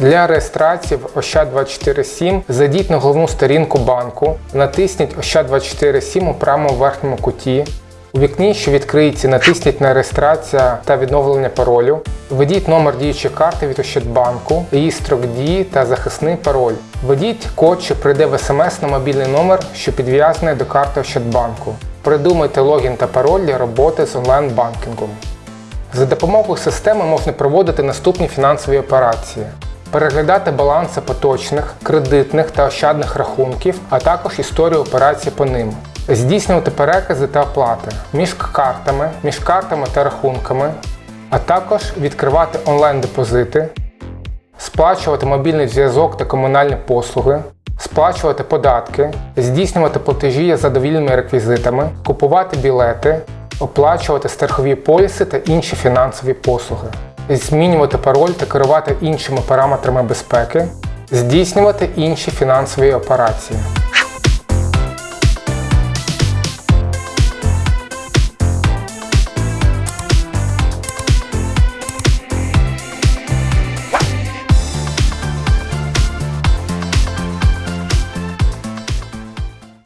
Для реєстрації в Ощад247 зайдіть на головну сторінку банку, натисніть Ощад247 у правому верхньому куті. У вікні, що відкриється, натисніть на реєстрація та відновлення паролю. Введіть номер діючої карти від Ощадбанку, її строк дії та захисний пароль. Введіть код, що прийде в смс на мобільний номер, що підв'язаний до карти Ощадбанку. Придумайте логін та пароль для роботи з онлайн-банкінгом. За допомогою системи можна проводити наступні фінансові операції: переглядати баланси поточних, кредитних та ощадних рахунків, а також історію операцій по ним, здійснювати перекази та оплати між картами, між картами та рахунками, а також відкривати онлайн-депозити, сплачувати мобільний зв'язок та комунальні послуги, сплачувати податки, здійснювати платежі за довільними реквізитами, купувати білети, оплачувати страхові поліси та інші фінансові послуги, змінювати пароль та керувати іншими параметрами безпеки, здійснювати інші фінансові операції.